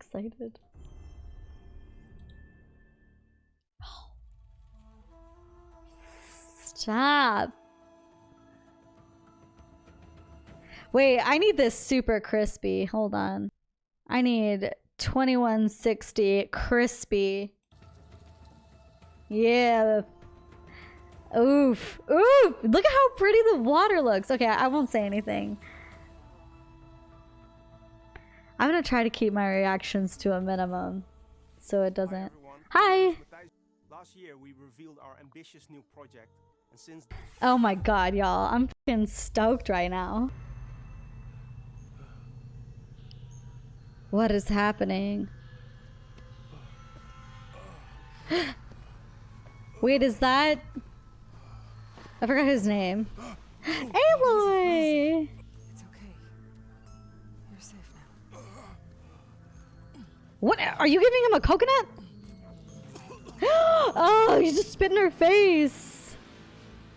excited. Stop. Wait, I need this super crispy. Hold on. I need 2160 crispy. Yeah. Oof. Oof. Look at how pretty the water looks. Okay, I won't say anything. I'm gonna try to keep my reactions to a minimum so it doesn't. Hi. Last year we revealed our ambitious new project and since Oh my god, y'all. I'm fucking stoked right now. What is happening? Wait, is that... I forgot his name. Aloy! Are you giving him a coconut? oh, he's just spit in her face.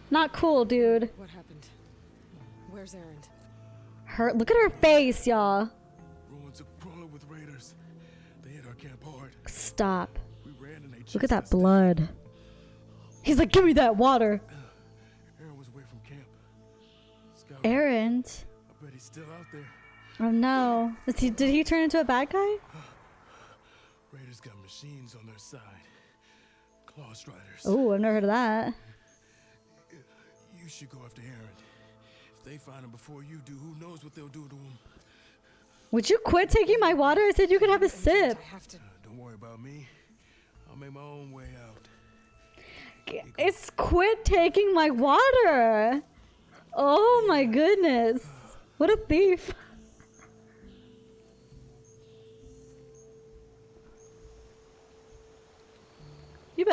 Not cool, dude. What happened? Where's Erend? Her, look at her face, y'all. Ruins are crawling with raiders. They hit our camp hard. Stop. We ran and they Look at that us down. blood. He's like, give me that water. Erend was away from camp. Scout, Errand. I bet he's still out there. Oh no. Is he, did he turn into a bad guy? Raiders got machines on their side. Clawstriders. Oh, I've never heard of that. You should go after Erend. If they find him before you do, who knows what they'll do to him. Would you quit taking my water? I said you could have a sip. I have to. Uh, don't worry about me. I'll make my own way out. It's quit taking my water. Oh my goodness. What a thief.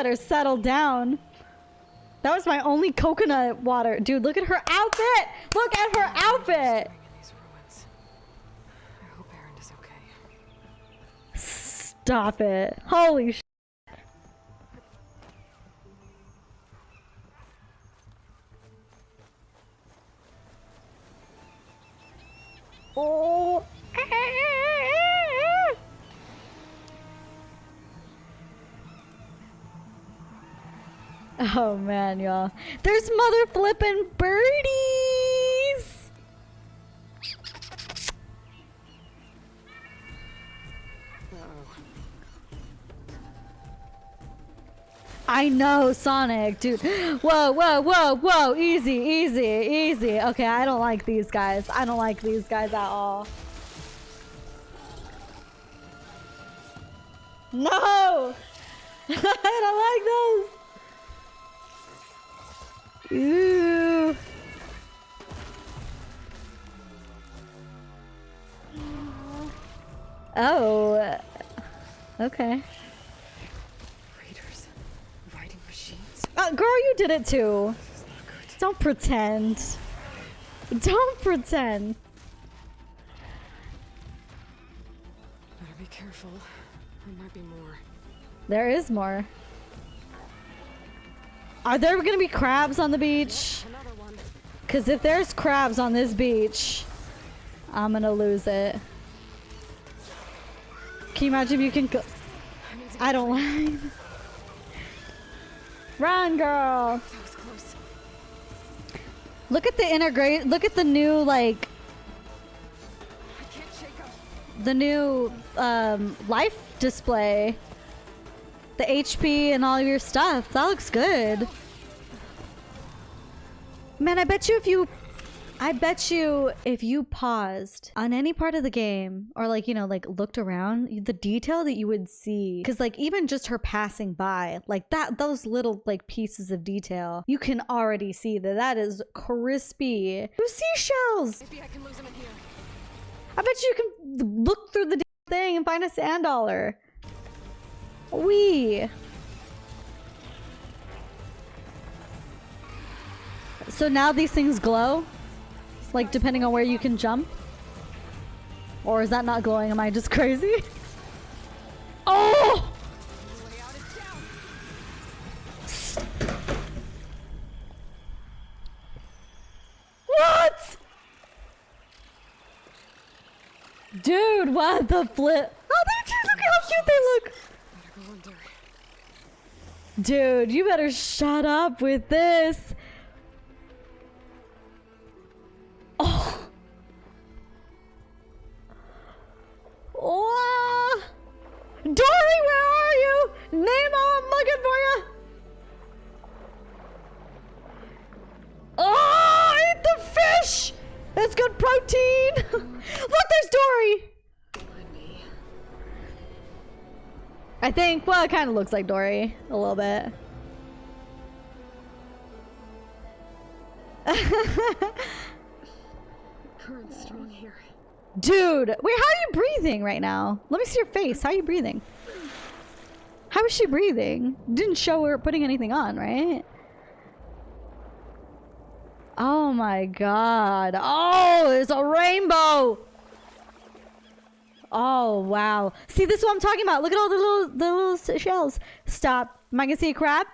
Better settle down. That was my only coconut water. Dude, look at her outfit. Look at her outfit. Stop it. Holy sh. Oh. Oh man, y'all. There's mother flipping birdies. Oh. I know, Sonic, dude. Whoa, whoa, whoa, whoa. Easy, easy, easy. Okay, I don't like these guys. I don't like these guys at all. No! I don't like those. Ooh. Oh. Okay. Raiders. Riding machines. Uh, girl, you did it too. Don't pretend. Don't pretend. Better be careful. There might be more. There is more. Are there gonna be crabs on the beach? Because if there's crabs on this beach, I'm gonna lose it. Can you imagine if you can go? I don't like. Run, girl! Look at the integrate. Look at the new like the new um, life display. The HP and all of your stuff. That looks good. Man, I bet you if you I bet you if you paused on any part of the game or like, you know, like looked around, the detail that you would see cuz like even just her passing by, like that those little like pieces of detail, you can already see that that is crispy. Those seashells. Maybe I can lose him in here. I bet you can look through the thing and find a sand dollar. Wee. So now these things glow? Like depending on where you can jump? Or is that not glowing? Am I just crazy? Oh! What? Dude, what the flip? Oh, they're cute! Look how cute they look. Dude, you better shut up with this. I think, well, it kind of looks like Dory a little bit. Current's strong here. Dude, wait, how are you breathing right now? Let me see your face. How are you breathing? How is she breathing? Didn't show her putting anything on, right? Oh my god. Oh, it's a rainbow. Oh wow. See, this is what I'm talking about. Look at all the little the little shells. Stop. Am I gonna see a crab?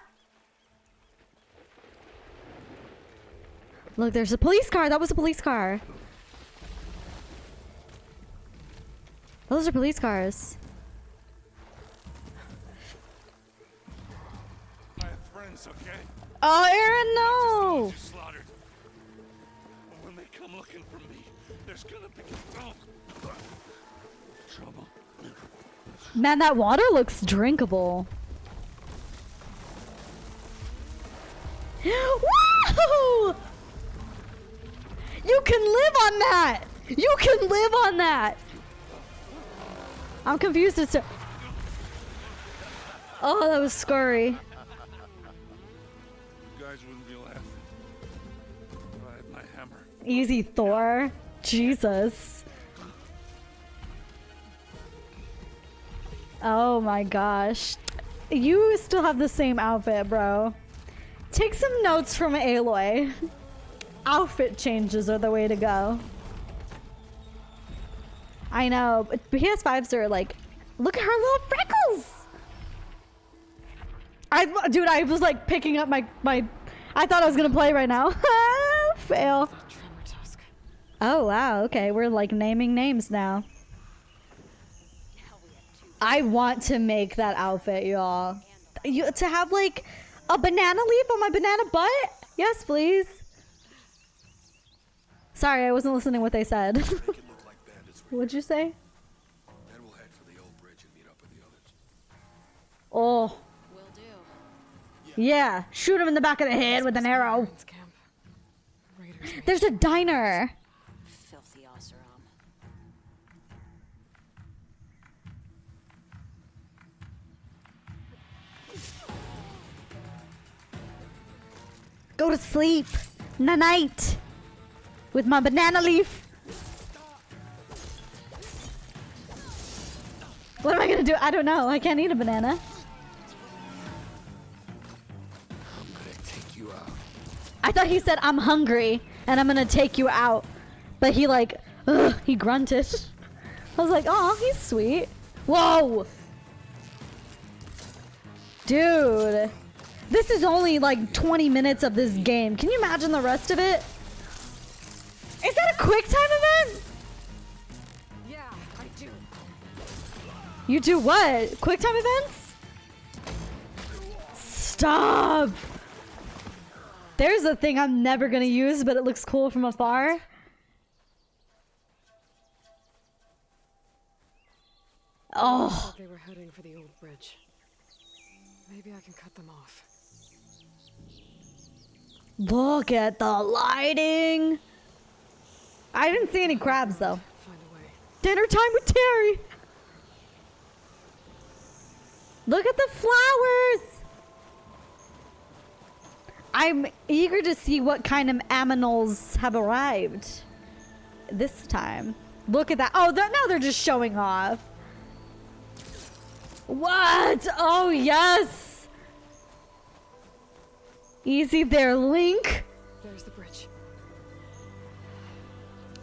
Look, there's a police car. That was a police car. Those are police cars. I have friends, okay? Oh, Erend, no! Just slaughtered. And when they come looking for me, there's gonna be oh, trouble. Man, that water looks drinkable. Woo! You can live on that! You can live on that! I'm confused as to. Oh, that was scary. You guys wouldn't be laughing. I had my hammer. Easy, Thor. Jesus. Oh my gosh. You still have the same outfit, bro. Take some notes from Aloy. Outfit changes are the way to go. I know, but PS5s are like, look at her little freckles. I, dude, I was like picking up my my. I thought I was gonna play right now. Fail. Oh wow, okay, we're like naming names now. I want to make that outfit, y'all. You to have like a banana leaf on my banana butt? Yes, please. Sorry, I wasn't listening what they said. Make it look like that is What'd you say? Then we'll head for the old bridge and meet up with the others. Oh, yeah. Shoot him in the back of the head with an arrow. Pirates camp. Raiders. raid. There's a diner. Go to sleep. Night. With my banana leaf. What am I gonna do? I don't know. I can't eat a banana. I'm gonna take you out. I thought he said I'm hungry and I'm gonna take you out, but he like, ugh, he grunted. I was like, oh, he's sweet. Whoa, dude, this is only like 20 minutes of this game. Can you imagine the rest of it? Is that a quick time event? Yeah, I do. You do what? Quick time events? Stop! There's a thing I'm never gonna use, but it looks cool from afar. Oh, they were heading for the old bridge. Maybe I can cut them off. Look at the lighting. I didn't see any crabs though. Dinner time with Terry. Look at the flowers. I'm eager to see what kind of aminals have arrived this time. Look at that. Oh, they're, now they're just showing off. What? Oh, yes. Easy there, Link. There's the bridge.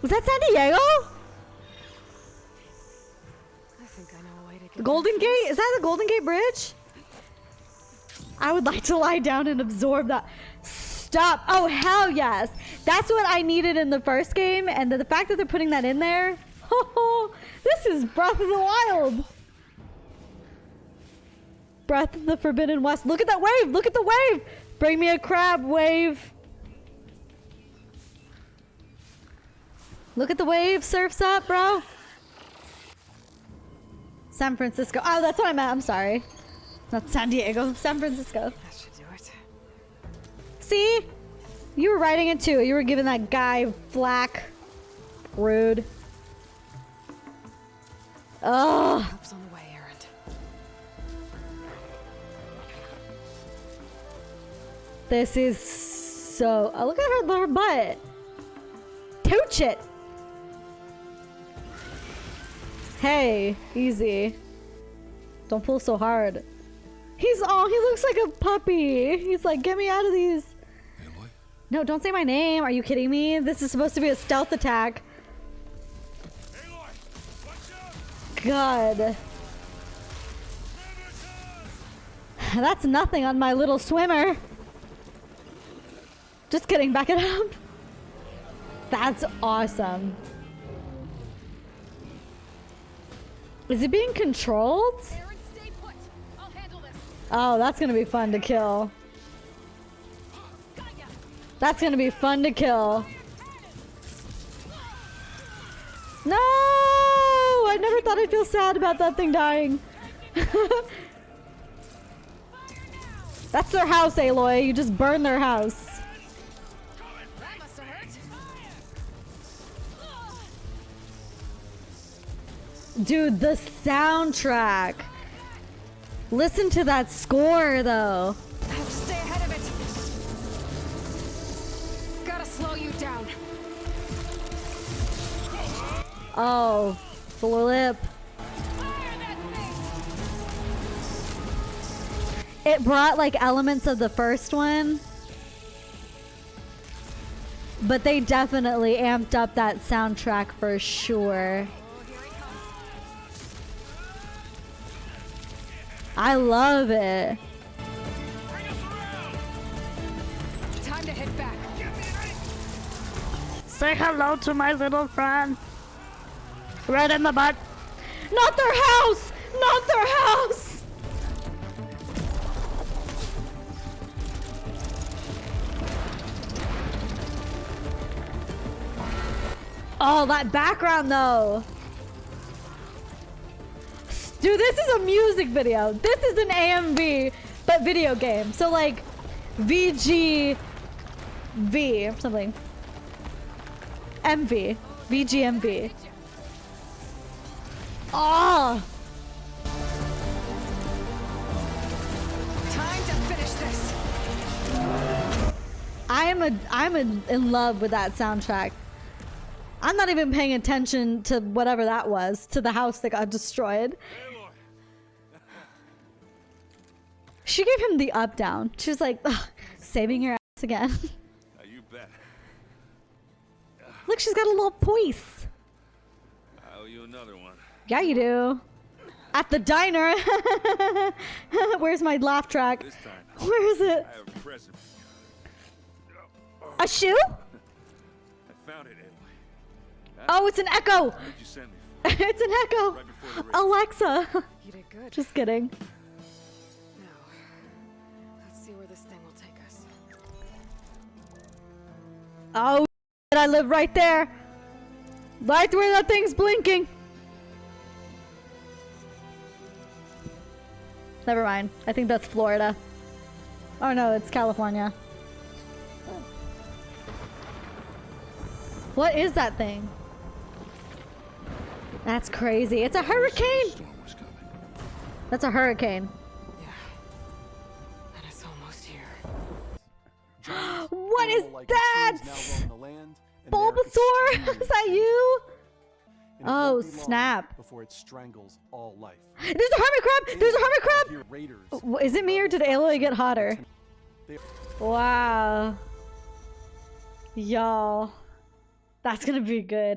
Was that San Diego? I think I know a way to get Golden Gate? Is that the Golden Gate Bridge? I would like to lie down and absorb that. Stop. Oh, hell yes. That's what I needed in the first game. And the, the fact that they're putting that in there. this is Breath of the Wild. breath of the Forbidden West. Look at that wave! Look at the wave! Bring me a crab wave. Look at the wave. Surfs up, bro. San Francisco. Oh, that's what I meant. I'm sorry. Not San Diego. San Francisco. That should do it. See? You were writing it too. You were giving that guy flack. Rude. Ugh. This is so. Oh, look at her, her butt. Tooch it. Hey, easy. Don't pull so hard. He's oh, he looks like a puppy. He's like, get me out of these. Aloy? No, don't say my name. Are you kidding me? This is supposed to be a stealth attack. Aloy! God. That's nothing on my little swimmer. Just kidding, back it up. That's awesome. Is it being controlled? Oh, that's gonna be fun to kill. That's gonna be fun to kill. No! I never thought I'd feel sad about that thing dying. That's their house, Aloy. You just burn their house. Dude, the soundtrack. Listen to that score, though. I have to stay ahead of it. Gotta slow you down. Oh, flip. It brought like elements of the first one. But they definitely amped up that soundtrack for sure. I love it. Time to head back. Say hello to my little friend. Right in the butt. Not their house! Not their house! Oh, that background though. Dude, this is a music video. This is an AMV, but video game. So like VG V or something. MV. VGMV. Oh, ah! Time to finish this. I am a I'm a, in love with that soundtrack. I'm not even paying attention to whatever that was, to the house that got destroyed. She gave him the up down. She was like, "Ugh, saving your ass again. Now you bet. Look, she's got a little poise. I owe you another one. Yeah, you do. At the diner. Where's my laugh track? This time, Where is it? I have a present. A shoe? I found it, Aloy. Oh, it's an echo. You send me for? it's an echo. Right before the race. Alexa. You did good. Just kidding. This thing will take us. Oh, I live right there. Right where that thing's blinking. Never mind. I think that's Florida. Oh no, it's California. What is that thing? That's crazy. It's a hurricane. That's a hurricane. What is Animal-like that? machines now roam the land, Bulbasaur? is that you? Oh, snap. Before it strangles all life. There's a hermit crab. There's a hermit crab. Is it me or did Aloy get hotter? Wow. Y'all. That's gonna be good.